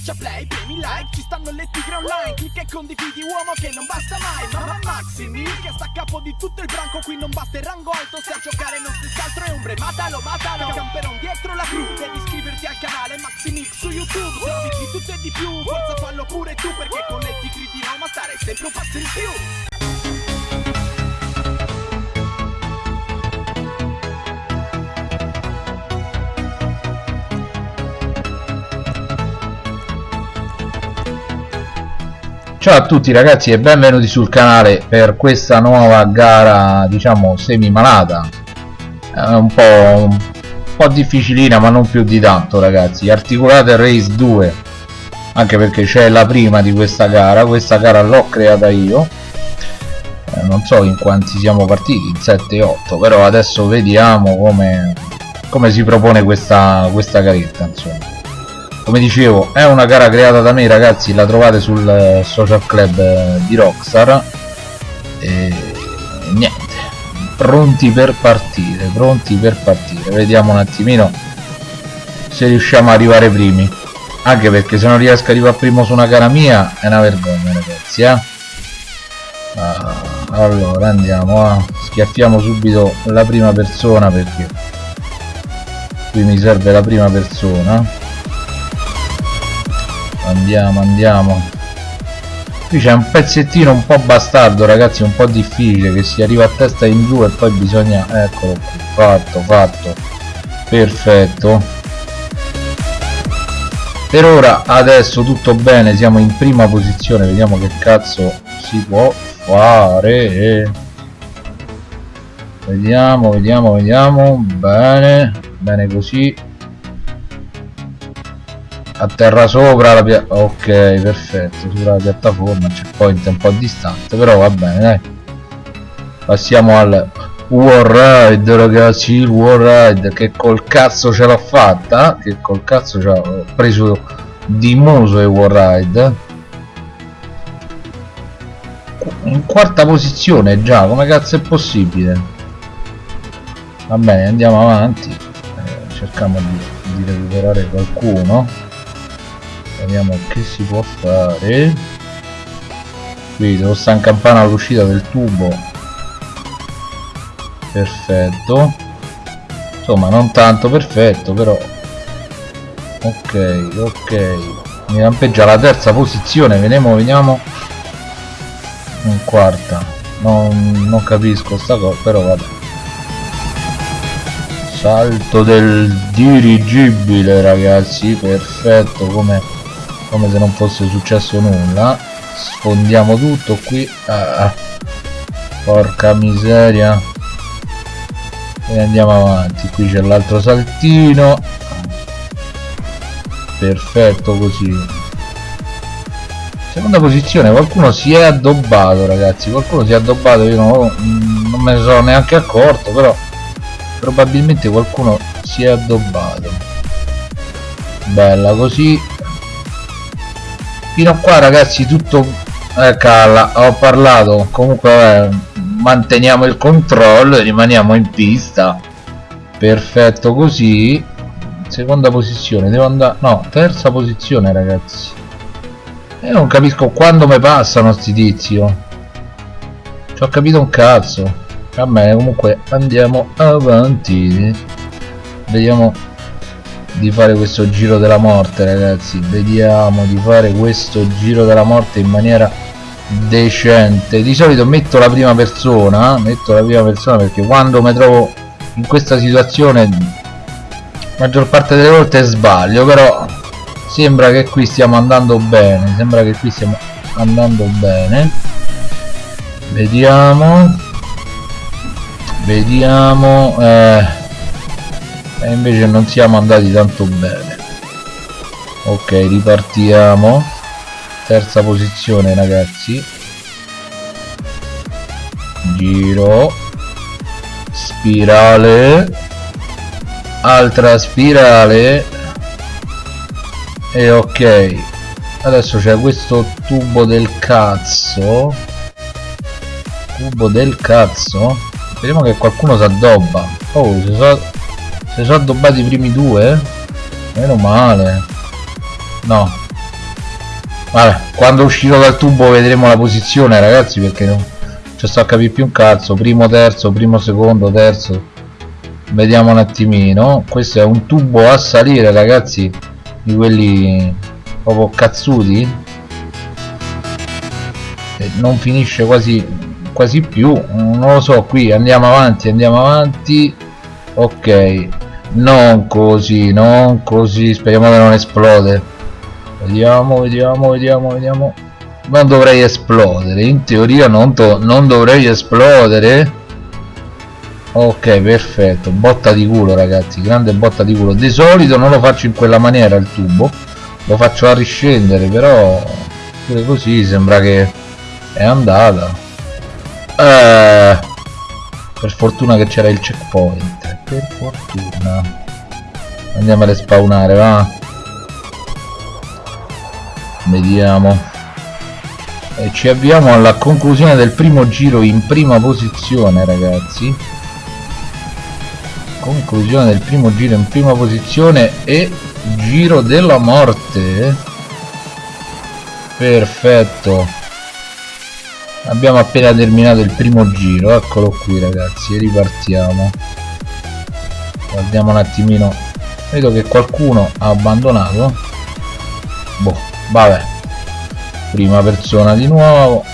Schiaccia play, premi like, ci stanno le tigre online Clicca e condividi uomo che non basta mai Mamma Maximi che sta a capo di tutto il branco Qui non basta il rango alto se a giocare non stessi altro è ombre Matalo, matalo, camperon dietro la cru Devi iscriverti al canale Maximix su YouTube Se di tutto e di più, forza fallo pure tu Perché con le tigre di Roma stare sempre un passo in più Ciao a tutti ragazzi e benvenuti sul canale per questa nuova gara diciamo semi malata è un po', un po' difficilina ma non più di tanto ragazzi. Articolate race 2 anche perché c'è la prima di questa gara. Questa gara l'ho creata io. Eh, non so in quanti siamo partiti in 7 8 però adesso vediamo come, come si propone questa, questa garetta insomma come dicevo è una gara creata da me ragazzi la trovate sul eh, social club eh, di Rockstar. E niente pronti per partire pronti per partire. Vediamo un attimino se riusciamo ad arrivare primi. Anche perché se non riesco ad arrivare primo su una gara mia è una vergogna ragazzi eh? ah, allora andiamo a schiaffiamo subito la prima persona perché qui mi serve la prima persona andiamo andiamo. Qui c'è un pezzettino un po' bastardo ragazzi un po' difficile che si arriva a testa in giù e poi bisogna eccolo fatto fatto. Perfetto. Per ora adesso tutto bene siamo in prima posizione. Vediamo che cazzo si può fare. Vediamo vediamo vediamo. Bene bene così a terra sopra la pia ok perfetto sopra la piattaforma checkpoint un po' distante però va bene dai. Passiamo al war ride ragazzi il war ride che col cazzo ce l'ho fatta che col cazzo ci ho preso di muso il war ride. In quarta posizione già come cazzo è possibile? Va bene andiamo avanti. Eh, cerchiamo di, di recuperare qualcuno vediamo che si può fare. Qui devo stare in campana all'uscita del tubo. Perfetto. Insomma non tanto perfetto però. Ok ok. Mi lampeggia la terza posizione. Vediamo vediamo. In quarta. Non, non capisco sta cosa però vabbè. Salto del dirigibile ragazzi. Perfetto come come se non fosse successo nulla. Sfondiamo tutto qui. Ah, porca miseria. E andiamo avanti. Qui c'è l'altro saltino. Perfetto così. Seconda posizione. Qualcuno si è addobbato ragazzi. Qualcuno si è addobbato. Io non, non me ne sono neanche accorto però probabilmente qualcuno si è addobbato. Bella così fino a qua ragazzi tutto eh, calla ho parlato comunque eh, manteniamo il controllo e rimaniamo in pista. Perfetto così. Seconda posizione devo andare no terza posizione ragazzi. E non capisco quando mi passano sti tizi oh. ci ho capito un cazzo. Va bene comunque andiamo avanti. Vediamo di fare questo giro della morte ragazzi. Vediamo di fare questo giro della morte in maniera decente. Di solito metto la prima persona metto la prima persona perché quando mi trovo in questa situazione maggior parte delle volte sbaglio però sembra che qui stiamo andando bene sembra che qui stiamo andando bene. Vediamo. Vediamo eh, e invece non siamo andati tanto bene. Ok ripartiamo. Terza posizione ragazzi. Giro. Spirale. Altra spirale. E ok. Adesso c'è questo tubo del cazzo. Tubo del cazzo. Vediamo che qualcuno si addobba oh si si sono addobbati i primi due? Meno male. No. vabbè quando uscirò dal tubo vedremo la posizione ragazzi perché non ci sto a capire più un cazzo. Primo terzo primo secondo terzo. Vediamo un attimino. Questo è un tubo a salire ragazzi di quelli proprio cazzuti. E non finisce quasi quasi più. Non lo so qui andiamo avanti andiamo avanti. Ok non così non così. Speriamo che non esplode. Vediamo vediamo vediamo vediamo. Non dovrei esplodere. In teoria non, non dovrei esplodere. Ok perfetto. Botta di culo ragazzi. Grande botta di culo. Di solito non lo faccio in quella maniera il tubo. Lo faccio a riscendere però pure così sembra che è andata. Eh, per fortuna che c'era il checkpoint. Per fortuna. Andiamo a respawnare va. Vediamo. E ci avviamo alla conclusione del primo giro in prima posizione ragazzi. Conclusione del primo giro in prima posizione e giro della morte. Perfetto abbiamo appena terminato il primo giro eccolo qui ragazzi ripartiamo. Guardiamo un attimino. Vedo che qualcuno ha abbandonato. Boh vabbè. Prima persona di nuovo.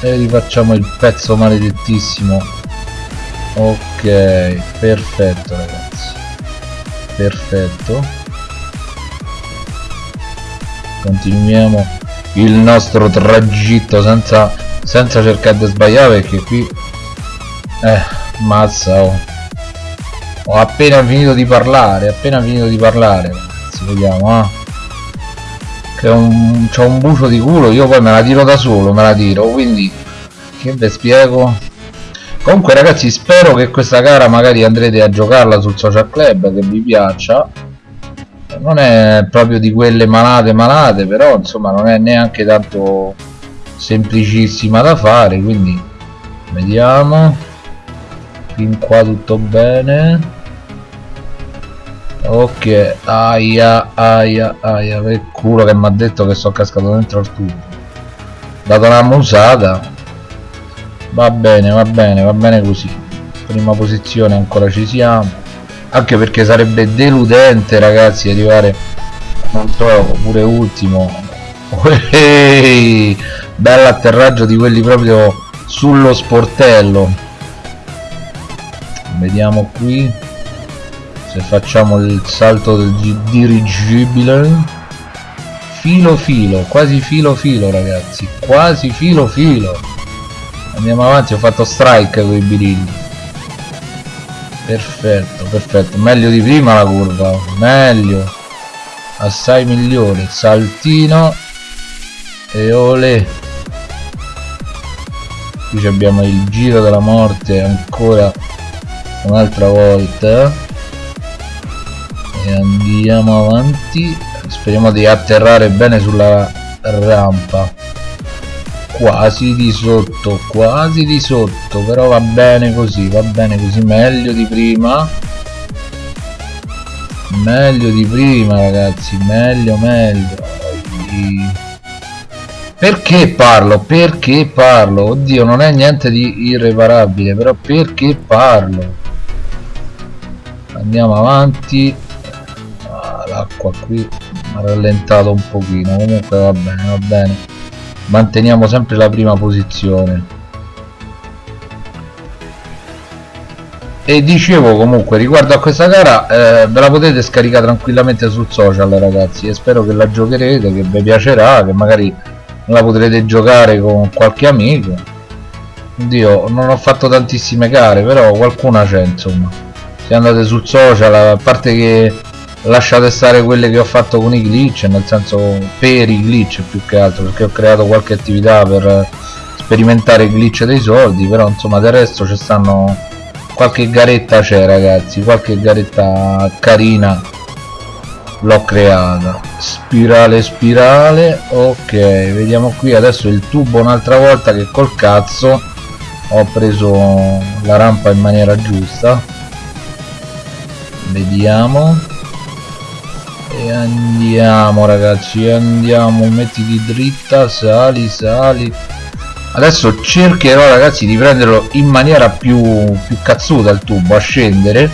E rifacciamo il pezzo maledettissimo. Ok perfetto ragazzi. Perfetto. Continuiamo il nostro tragitto senza, senza cercare di sbagliare perché qui eh mazza oh. ho appena finito di parlare appena finito di parlare ragazzi vediamo ah che un, un bucio di culo io poi me la tiro da solo me la tiro quindi che vi spiego? Comunque ragazzi spero che questa gara magari andrete a giocarla sul social club che vi piaccia non è proprio di quelle malate malate però insomma non è neanche tanto semplicissima da fare quindi vediamo. Fin qua tutto bene. Ok aia aia aia per culo che mi ha detto che sono cascato dentro al tubo. Dato una musata. Va bene va bene va bene così. Prima posizione ancora ci siamo anche perché sarebbe deludente ragazzi arrivare non so pure ultimo. Ehi, bello atterraggio di quelli proprio sullo sportello. Vediamo qui se facciamo il salto del dirigibile. Filo filo quasi filo filo ragazzi quasi filo filo. Andiamo avanti ho fatto strike con i birilli perfetto perfetto. Meglio di prima la curva meglio. Assai migliore. Saltino e ole. Qui abbiamo il giro della morte ancora un'altra volta. E andiamo avanti. Speriamo di atterrare bene sulla rampa quasi di sotto quasi di sotto però va bene così va bene così meglio di prima. Meglio di prima ragazzi meglio meglio. Perché parlo? Perché parlo? Oddio non è niente di irreparabile però perché parlo? Andiamo avanti. Ah, l'acqua qui ha rallentato un pochino comunque va bene va bene manteniamo sempre la prima posizione. E dicevo comunque riguardo a questa gara eh, ve la potete scaricare tranquillamente sul social ragazzi e spero che la giocherete che vi piacerà che magari la potrete giocare con qualche amico. Dio non ho fatto tantissime gare però qualcuna c'è insomma. Se andate sul social a parte che lasciate stare quelle che ho fatto con i glitch nel senso per i glitch più che altro perché ho creato qualche attività per sperimentare i glitch dei soldi però insomma del resto ci stanno qualche garetta c'è ragazzi qualche garetta carina l'ho creata. Spirale spirale ok vediamo qui adesso il tubo un'altra volta che col cazzo ho preso la rampa in maniera giusta. Vediamo e andiamo ragazzi andiamo. Mettiti dritta sali sali. Adesso cercherò ragazzi di prenderlo in maniera più, più cazzuta il tubo a scendere.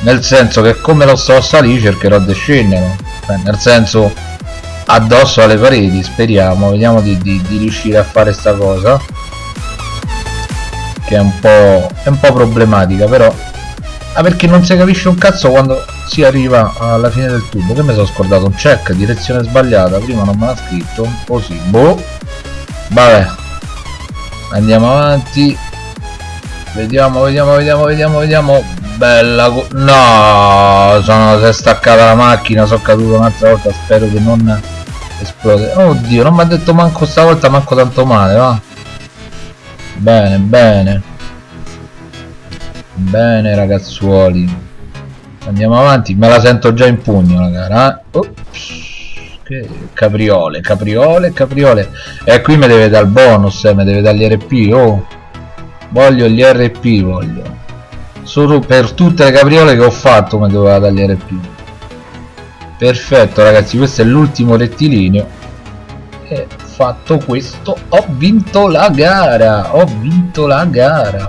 Nel senso che come lo sto a salire cercherò di scendere. Beh, nel senso addosso alle pareti speriamo. Vediamo di, di, di riuscire a fare sta cosa che è un po' è un po' problematica però ah perché non si capisce un cazzo quando si arriva alla fine del tubo che mi sono scordato un check direzione sbagliata. Prima non me l'ha scritto così boh. Vabbè. Andiamo avanti. Vediamo vediamo vediamo vediamo vediamo. Bella no sono si è staccata la macchina sono caduto un'altra volta spero che non esplode. Oddio non mi ha detto manco stavolta manco tanto male va. Bene bene bene ragazzuoli. Andiamo avanti. Me la sento già in pugno la gara. Eh? Ops che capriole capriole capriole. E qui mi deve dare il bonus eh, mi deve dare gli RP oh. Voglio gli RP voglio. Solo per tutte le capriole che ho fatto mi doveva dare gli RP perfetto ragazzi questo è l'ultimo rettilineo. E fatto questo ho vinto la gara ho vinto la gara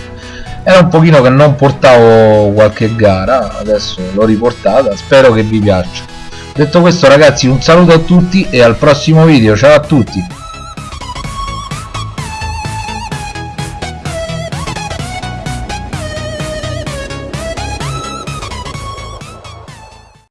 era un pochino che non portavo qualche gara adesso l'ho riportata spero che vi piaccia. Detto questo ragazzi un saluto a tutti e al prossimo video. Ciao a tutti